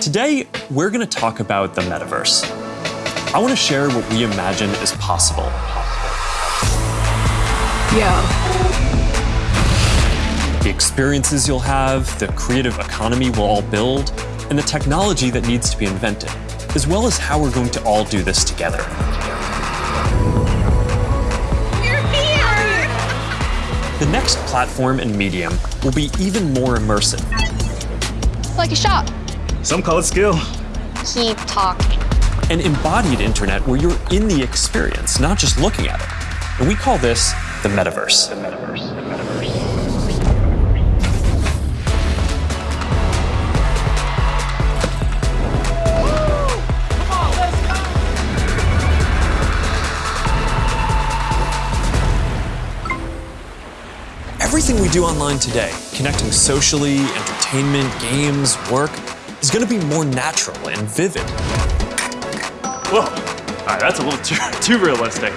Today, we're going to talk about the metaverse. I want to share what we imagine is possible. Yeah. The experiences you'll have, the creative economy we'll all build, and the technology that needs to be invented, as well as how we're going to all do this together. The next platform and medium will be even more immersive. Like a shop. Some call it skill. Keep talking. An embodied internet where you're in the experience, not just looking at it. And we call this the metaverse. The metaverse. The metaverse. Everything we do online today, connecting socially, entertainment, games, work, is going to be more natural and vivid. Whoa, all right, that's a little too, too realistic.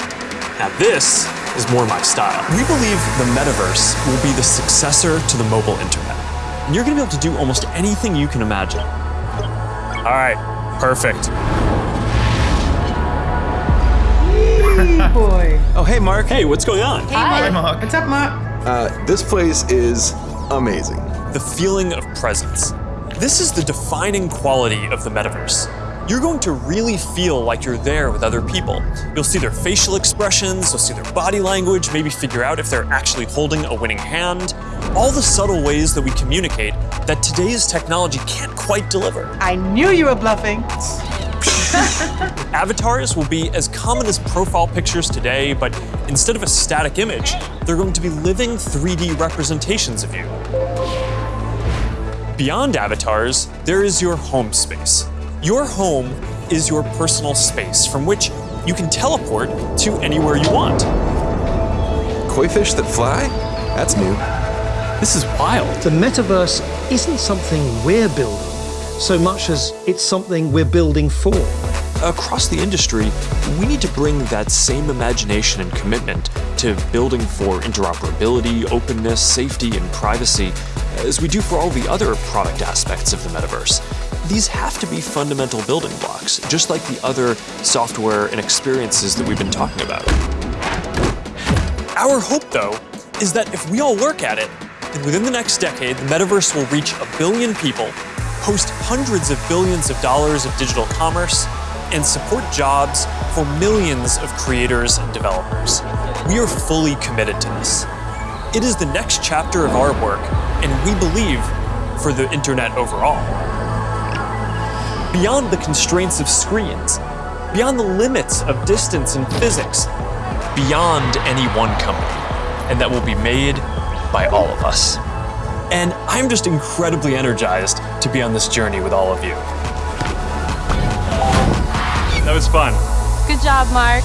Now this is more my style. We believe the metaverse will be the successor to the mobile internet. And you're going to be able to do almost anything you can imagine. All right, perfect. boy. Oh, hey, Mark. Hey, what's going on? Hi. Mark. What's up, Mark? Uh, this place is amazing. The feeling of presence. This is the defining quality of the metaverse. You're going to really feel like you're there with other people. You'll see their facial expressions, you'll see their body language, maybe figure out if they're actually holding a winning hand. All the subtle ways that we communicate that today's technology can't quite deliver. I knew you were bluffing. Avatars will be as common as profile pictures today, but instead of a static image, they're going to be living 3D representations of you. Beyond avatars, there is your home space. Your home is your personal space from which you can teleport to anywhere you want. Koi fish that fly? That's new. This is wild. The metaverse isn't something we're building so much as it's something we're building for. Across the industry, we need to bring that same imagination and commitment to building for interoperability, openness, safety, and privacy as we do for all the other product aspects of the metaverse. These have to be fundamental building blocks, just like the other software and experiences that we've been talking about. Our hope, though, is that if we all work at it, then within the next decade, the metaverse will reach a billion people host hundreds of billions of dollars of digital commerce, and support jobs for millions of creators and developers. We are fully committed to this. It is the next chapter of our work, and we believe for the internet overall. Beyond the constraints of screens, beyond the limits of distance and physics, beyond any one company, and that will be made by all of us. And I'm just incredibly energized to be on this journey with all of you. That was fun. Good job, Mark.